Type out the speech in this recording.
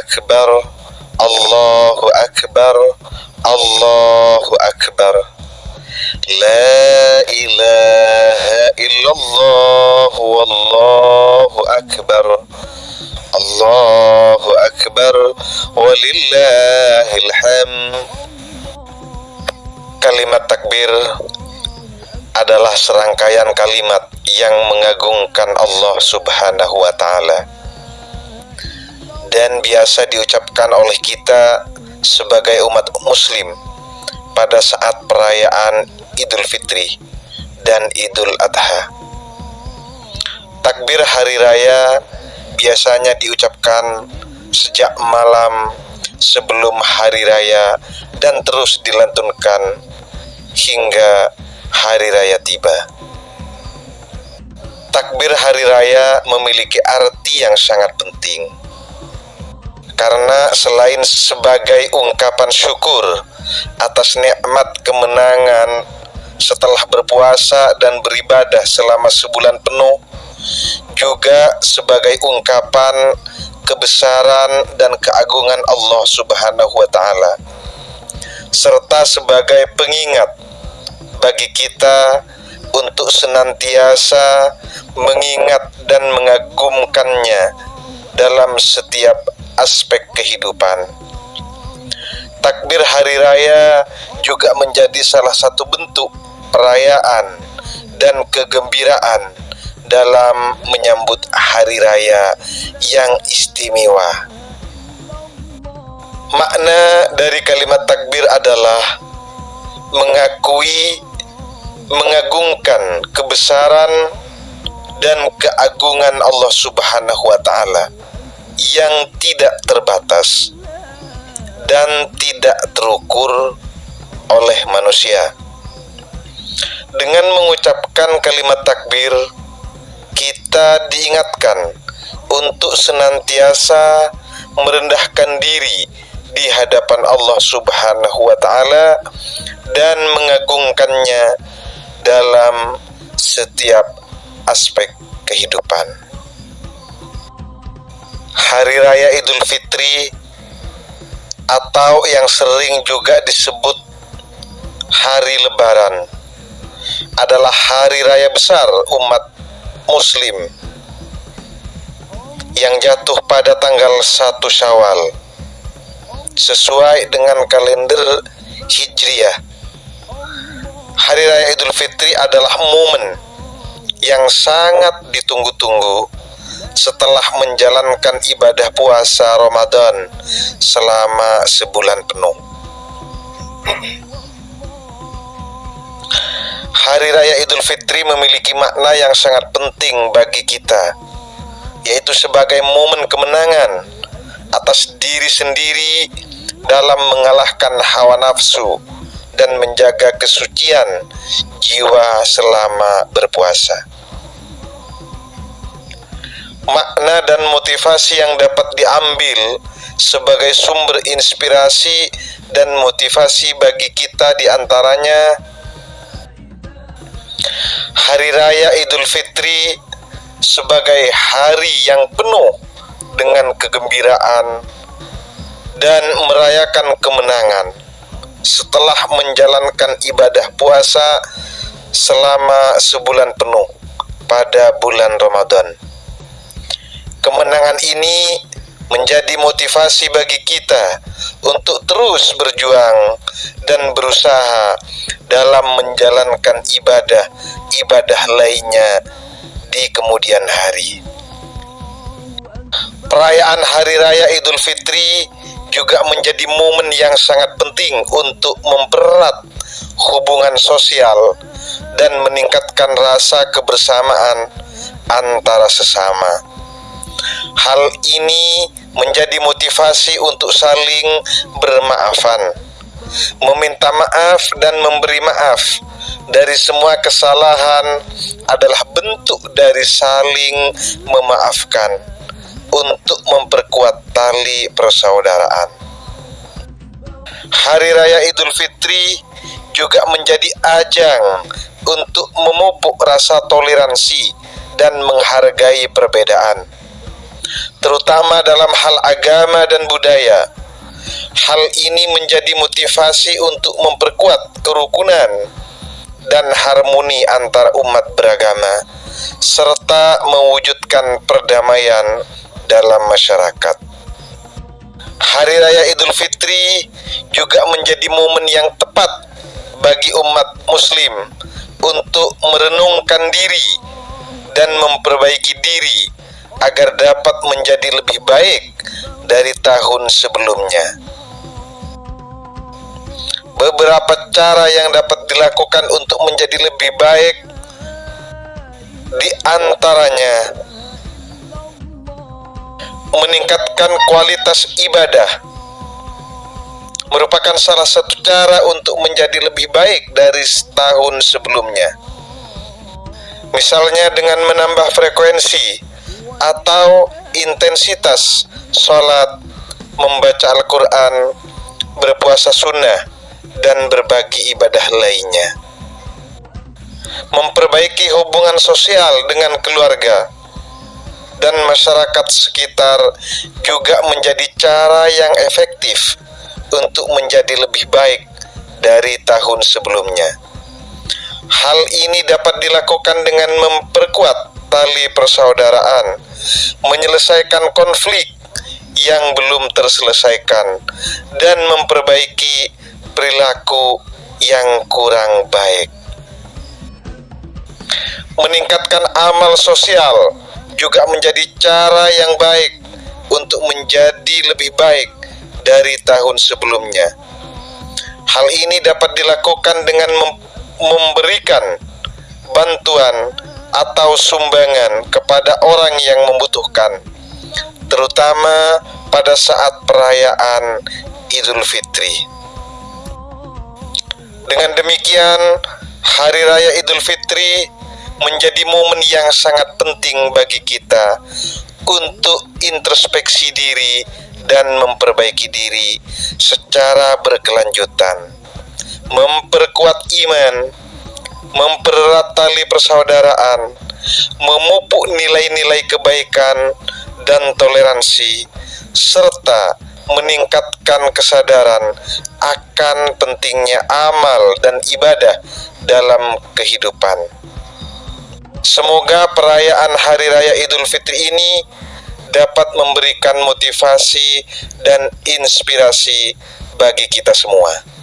Akbar Allahu Akbar Allahu Akbar. La ilaha illallah Wallahu Akbar. Allahu Akbar Walillahil hamd. Kalimat takbir adalah serangkaian kalimat yang mengagungkan Allah Subhanahu wa Ta'ala dan biasa diucapkan oleh kita sebagai umat muslim pada saat perayaan Idul Fitri dan Idul Adha. Takbir hari raya biasanya diucapkan sejak malam sebelum hari raya dan terus dilantunkan hingga hari raya tiba. Takbir hari raya memiliki arti yang sangat penting. Karena selain sebagai ungkapan syukur atas nikmat kemenangan setelah berpuasa dan beribadah selama sebulan penuh, juga sebagai ungkapan kebesaran dan keagungan Allah Subhanahu wa taala serta sebagai pengingat bagi kita untuk senantiasa mengingat dan mengagumkannya dalam setiap aspek kehidupan. Takbir hari raya juga menjadi salah satu bentuk perayaan dan kegembiraan dalam menyambut hari raya yang istimewa. Makna dari kalimat takbir adalah mengakui, mengagungkan kebesaran dan keagungan Allah Subhanahu wa taala yang tidak terbatas dan tidak terukur oleh manusia. Dengan mengucapkan kalimat takbir, kita diingatkan untuk senantiasa merendahkan diri di hadapan Allah Subhanahu wa taala dan mengagungkannya dalam setiap aspek kehidupan. Hari raya Idul Fitri atau yang sering juga disebut hari lebaran adalah hari raya besar umat muslim yang jatuh pada tanggal 1 Syawal sesuai dengan kalender Hijriah. Hari Raya Idul Fitri adalah momen yang sangat ditunggu-tunggu setelah menjalankan ibadah puasa Ramadan selama sebulan penuh. Hari Raya Idul Fitri memiliki makna yang sangat penting bagi kita, yaitu sebagai momen kemenangan atas diri sendiri dalam mengalahkan hawa nafsu dan menjaga kesucian jiwa selama berpuasa. Makna dan motivasi yang dapat diambil sebagai sumber inspirasi dan motivasi bagi kita di antaranya Hari Raya Idul Fitri sebagai hari yang penuh dengan kegembiraan dan merayakan kemenangan setelah menjalankan ibadah puasa selama sebulan penuh pada bulan Ramadan. Kemenangan ini menjadi motivasi bagi kita untuk terus berjuang dan berusaha dalam menjalankan ibadah-ibadah lainnya di kemudian hari. Perayaan Hari Raya Idul Fitri juga menjadi momen yang sangat penting untuk mempererat hubungan sosial dan meningkatkan rasa kebersamaan antara sesama. Hal ini menjadi motivasi untuk saling bermaafan, meminta maaf dan memberi maaf dari semua kesalahan adalah bentuk dari saling memaafkan untuk memperkuat tali persaudaraan. Hari Raya Idul Fitri juga menjadi ajang untuk memupuk rasa toleransi dan menghargai perbedaan. Terutama dalam hal agama dan budaya. Hal ini menjadi motivasi untuk memperkuat kerukunan dan harmoni antar umat beragama serta mewujudkan perdamaian dalam masyarakat. Hari Raya Idul Fitri juga menjadi momen yang tepat bagi umat Muslim untuk merenungkan diri dan memperbaiki diri agar dapat menjadi lebih baik dari tahun sebelumnya. Beberapa cara yang dapat dilakukan untuk menjadi lebih baik di antaranya meningkatkan kualitas ibadah merupakan salah satu cara untuk menjadi lebih baik dari tahun sebelumnya. Misalnya dengan menambah frekuensi atau intensitas sholat, membaca Al-Quran, berpuasa sunnah, dan berbagi ibadah lainnya. Memperbaiki hubungan sosial dengan keluarga dan masyarakat sekitar juga menjadi cara yang efektif untuk menjadi lebih baik dari tahun sebelumnya. Hal ini dapat dilakukan dengan memperkuat tali persaudaraan, menyelesaikan konflik yang belum terselesaikan, dan memperbaiki perilaku yang kurang baik. Meningkatkan amal sosial juga menjadi cara yang baik untuk menjadi lebih baik dari tahun sebelumnya. Hal ini dapat dilakukan dengan mem memberikan bantuan atau sumbangan kepada orang yang membutuhkan, terutama pada saat perayaan Idul Fitri. Dengan demikian, Hari Raya Idul Fitri menjadi momen yang sangat penting bagi kita untuk introspeksi diri dan memperbaiki diri secara berkelanjutan, memperkuat iman, mempererat tali persaudaraan, memupuk nilai-nilai kebaikan dan toleransi, serta meningkatkan kesadaran akan pentingnya amal dan ibadah dalam kehidupan. Semoga perayaan Hari Raya Idul Fitri ini dapat memberikan motivasi dan inspirasi bagi kita semua.